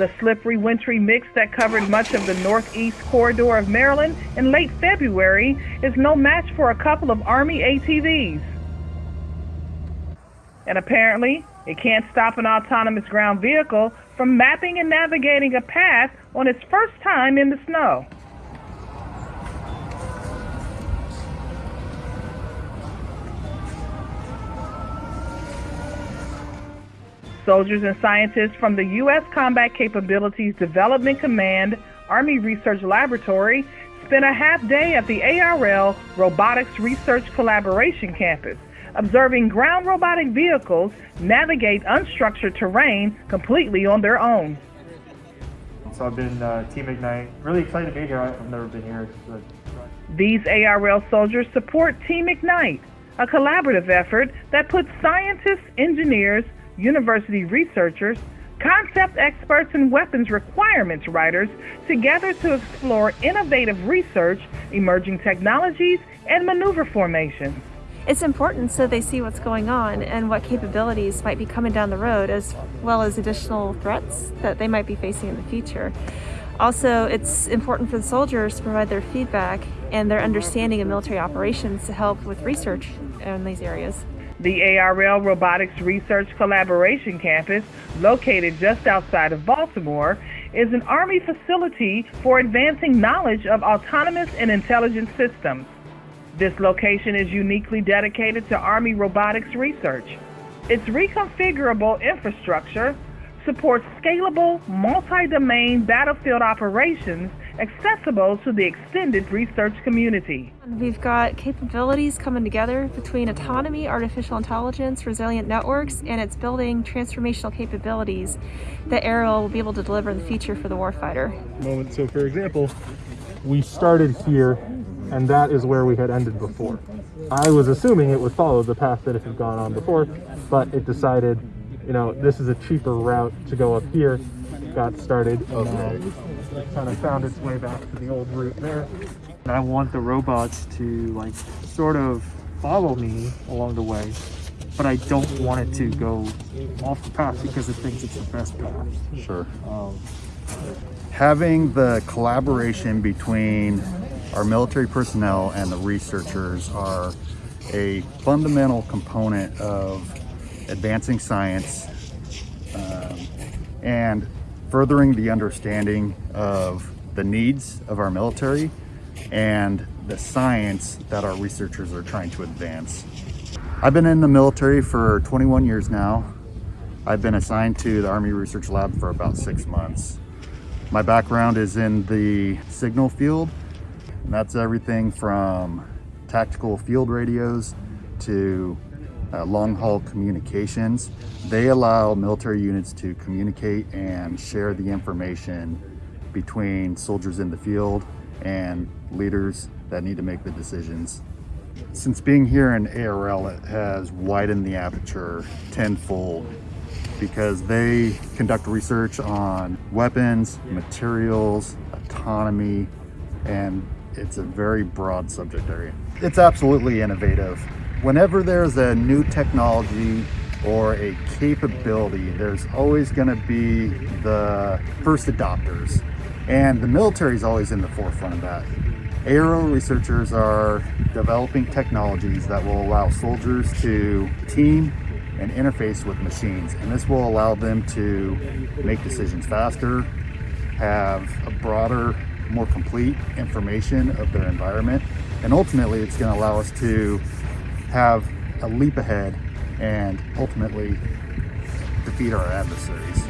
The slippery, wintry mix that covered much of the northeast corridor of Maryland in late February is no match for a couple of Army ATVs. And apparently, it can't stop an autonomous ground vehicle from mapping and navigating a path on its first time in the snow. Soldiers and scientists from the U.S. Combat Capabilities Development Command Army Research Laboratory spent a half day at the ARL Robotics Research Collaboration Campus, observing ground robotic vehicles navigate unstructured terrain completely on their own. So I've been uh, Team Ignite. Really excited to be here. I've never been here. These ARL soldiers support Team Ignite, a collaborative effort that puts scientists, engineers, university researchers, concept experts, and weapons requirements writers together to explore innovative research, emerging technologies, and maneuver formations. It's important so they see what's going on and what capabilities might be coming down the road as well as additional threats that they might be facing in the future. Also, it's important for the soldiers to provide their feedback and their understanding of military operations to help with research in these areas. The ARL Robotics Research Collaboration Campus, located just outside of Baltimore, is an Army facility for advancing knowledge of autonomous and intelligent systems. This location is uniquely dedicated to Army robotics research. Its reconfigurable infrastructure supports scalable, multi-domain battlefield operations accessible to the extended research community. We've got capabilities coming together between autonomy, artificial intelligence, resilient networks, and it's building transformational capabilities that ARL will be able to deliver in the future for the warfighter. Moment. So for example, we started here and that is where we had ended before. I was assuming it would follow the path that it had gone on before, but it decided, you know, this is a cheaper route to go up here, got started, and it kind of found its way back to the old route there. And I want the robots to like sort of follow me along the way, but I don't want it to go off the path because it thinks it's the best path. Sure. Um, Having the collaboration between our military personnel and the researchers are a fundamental component of advancing science um, and furthering the understanding of the needs of our military and the science that our researchers are trying to advance. I've been in the military for 21 years now. I've been assigned to the Army Research Lab for about six months. My background is in the signal field and that's everything from tactical field radios to uh, long haul communications. They allow military units to communicate and share the information between soldiers in the field and leaders that need to make the decisions. Since being here in ARL, it has widened the aperture tenfold because they conduct research on weapons, materials, autonomy, and it's a very broad subject area. It's absolutely innovative. Whenever there's a new technology or a capability, there's always going to be the first adopters. And the military is always in the forefront of that. ARL researchers are developing technologies that will allow soldiers to team and interface with machines. And this will allow them to make decisions faster, have a broader more complete information of their environment. And ultimately, it's going to allow us to have a leap ahead and ultimately defeat our adversaries.